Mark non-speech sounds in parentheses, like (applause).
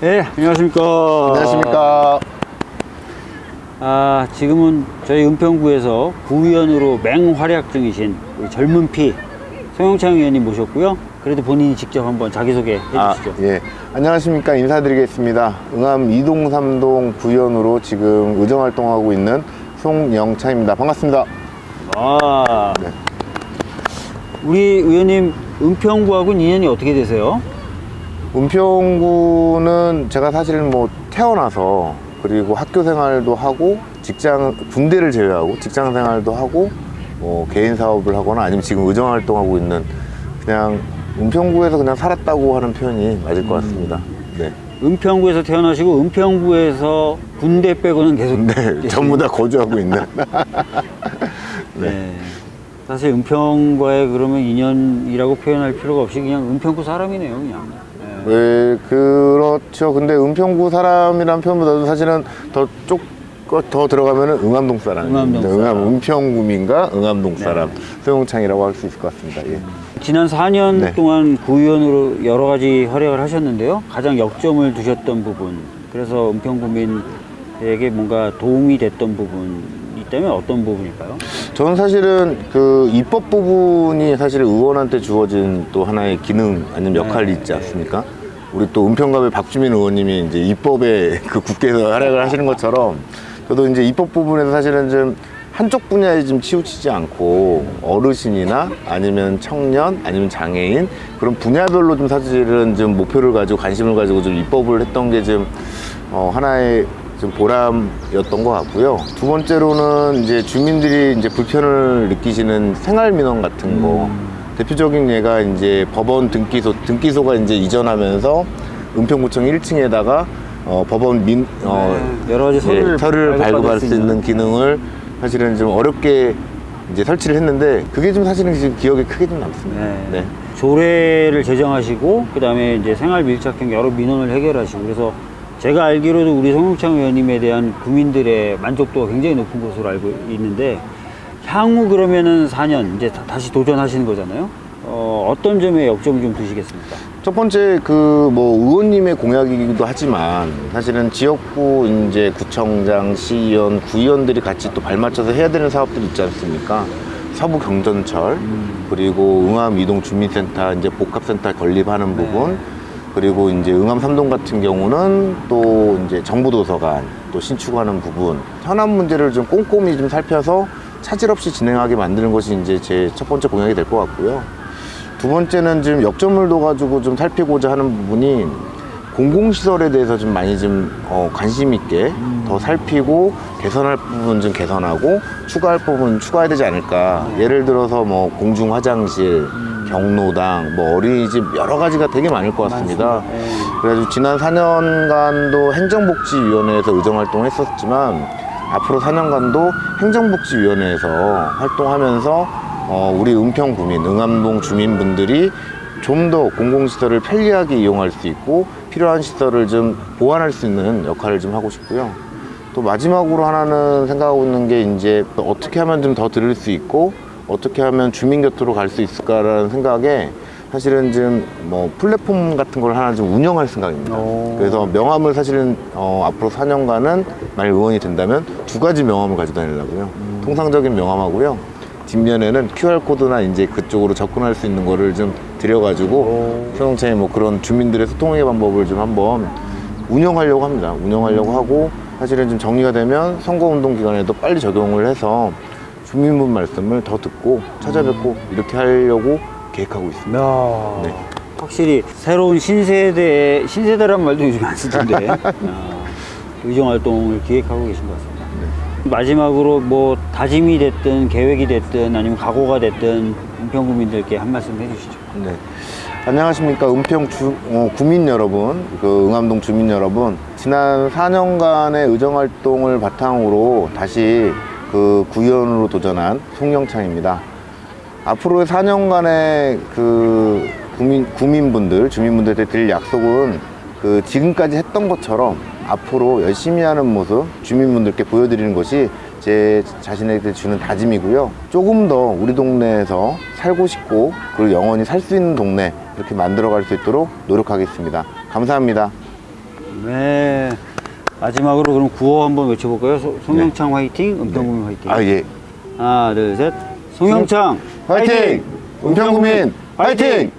네, 안녕하십니까. 안녕하십니까. 아, 지금은 저희 은평구에서 구의원으로 맹활약 중이신 젊은 피 송영창 의원님 모셨고요. 그래도 본인이 직접 한번 자기소개 아, 해주시죠. 예. 안녕하십니까. 인사드리겠습니다. 응암 2동, 3동 구의원으로 지금 의정 활동하고 있는 송영창입니다. 반갑습니다. 아, 네. 우리 의원님 은평구하고는 인연이 어떻게 되세요? 은평구는 제가 사실은 뭐 태어나서 그리고 학교 생활도 하고 직장 군대를 제외하고 직장 생활도 하고 뭐 개인 사업을 하거나 아니면 지금 의정 활동하고 있는 그냥 은평구에서 그냥 살았다고 하는 표현이 맞을 것 같습니다. 네. 은평구에서 태어나시고 은평구에서 군대 빼고는 계속 네, 전부 다 거주하고 있는. (laughs) 네. 사실 은평과의 그러면 인연이라고 표현할 필요가 없이 그냥 은평구 사람이네요, 그냥. 네. 네, 그렇죠. 근데 은평구 사람이란 표현보다도 사실은 더 쪽, 더 들어가면 은 응암동 사람. 응암동 사람. 응암, 은평구민과 응암동 네. 사람. 소영창이라고 할 수 있을 것 같습니다. 예. 지난 4년 네. 동안 구의원으로 여러 가지 활약을 하셨는데요. 가장 역점을 두셨던 부분, 그래서 은평구민에게 뭔가 도움이 됐던 부분 이 있다면 어떤 부분일까요? 저는 사실은 그 입법 부분이 사실 의원한테 주어진 또 하나의 기능 아니면 역할이 네. 있지 않습니까? 우리 또 은평갑의 박주민 의원님이 이제 입법에 (laughs) 그 국회에서 활약을 하시는 것처럼 저도 이제 입법 부분에서 사실은 좀 한쪽 분야에 좀 치우치지 않고 어르신이나 아니면 청년 아니면 장애인 그런 분야별로 좀 사실은 좀 목표를 가지고 관심을 가지고 좀 입법을 했던 게 좀 어, 하나의 좀 보람이었던 것 같고요. 두 번째로는 이제 주민들이 이제 불편을 느끼시는 생활 민원 같은 거 대표적인 예가 이제 법원 등기소 등기소가 이제 이전하면서 은평구청 1층에다가 어, 법원 민 어, 네, 여러 가지 서류를 예, 서류를 발급할 수수 있는 기능을 사실은 좀 어렵게 이제 설치를 했는데 그게 좀 사실은 지금 기억에 크게 좀 남습니다. 네. 네. 조례를 제정하시고 그 다음에 이제 생활 밀착형 여러 민원을 해결하시고 그래서 제가 알기로도 우리 송영창 의원님에 대한 국민들의 만족도가 굉장히 높은 것으로 알고 있는데 향후 그러면은 4년 이제 다- 다시 도전하시는 거잖아요. 어, 어떤 점에 역점을 좀 두시겠습니까? 첫 번째 그 뭐 의원님의 공약이기도 하지만 사실은 지역구 이제 구청장, 시의원, 구의원들이 같이 또 발맞춰서 해야 되는 사업들이 있지 않습니까? 서부 경전철 그리고 응암 이동 주민센터 이제 복합센터 건립하는 부분 그리고 이제 응암 삼동 같은 경우는 또 이제 정부 도서관 또 신축하는 부분 현안 문제를 좀 꼼꼼히 좀 살펴서 차질 없이 진행하게 만드는 것이 이제 제 첫 번째 공약이 될 것 같고요. 두 번째는 지금 역점을 둬가지고 좀 살피고자 하는 부분이 공공시설에 대해서 좀 많이 좀 어, 관심 있게 더 살피고 개선할 부분 좀 개선하고 추가할 부분 추가해야 되지 않을까. 예를 들어서 뭐 공중 화장실 경로당 뭐 어린이집 여러 가지가 되게 많을 것 같습니다 그래가지고 지난 4년간도 행정복지위원회에서 의정활동을 했었지만 앞으로 4년간도 행정복지위원회에서 활동하면서 어, 우리 은평구민, 응암동 주민분들이 좀 더 공공시설을 편리하게 이용할 수 있고 필요한 시설을 좀 보완할 수 있는 역할을 좀 하고 싶고요. 또 마지막으로 하나는 생각하고 있는 게 이제 또 어떻게 하면 좀 더 들을 수 있고 어떻게 하면 주민 곁으로 갈 수 있을까라는 생각에 사실은 지금 뭐 플랫폼 같은 걸 하나 좀 운영할 생각입니다. 오. 그래서 명함을 사실은 어, 앞으로 4년간은 만약 의원이 된다면 두 가지 명함을 가지고 다니려고요. 통상적인 명함하고요. 뒷면에는 QR코드나 이제 그쪽으로 접근할 수 있는 거를 좀 드려가지고 소형차에 뭐 그런 주민들의 소통의 방법을 좀 한번 운영하려고 합니다. 운영하려고 하고 사실은 좀 정리가 되면 선거운동 기간에도 빨리 적용을 해서 주민분 말씀을 더 듣고 찾아뵙고 이렇게 하려고 계획하고 있습니다. 네. 확실히 새로운 신세대 신세대란 말도 요즘 안 쓰던데 어, (laughs) 의정 활동을 기획하고 계신 것 같습니다. 마지막으로 뭐 다짐이 됐든 계획이 됐든 아니면 각오가 됐든 은평구민들께 한 말씀 해주시죠. 네. 안녕하십니까 은평 주, 어, 구민 여러분 그 응암동 주민 여러분 지난 4년간의 의정활동을 바탕으로 다시 그 구의원으로 도전한 송영창입니다 앞으로의 4년간의 그 구민, 구민분들 주민분들한테 드릴 약속은 그 지금까지 했던 것처럼 앞으로 열심히 하는 모습 주민분들께 보여드리는 것이 제 자신에게 주는 다짐이고요. 조금 더 우리 동네에서 살고 싶고 그리고 영원히 살 수 있는 동네 이렇게 만들어 갈 수 있도록 노력하겠습니다. 감사합니다. 네. 마지막으로 그럼 구호 한번 외쳐볼까요? 소- 송영창 화이팅, 은평구민 화이팅. 아 예. 하나, 둘, 셋. 송영창 화이팅! 은평구민 화이팅!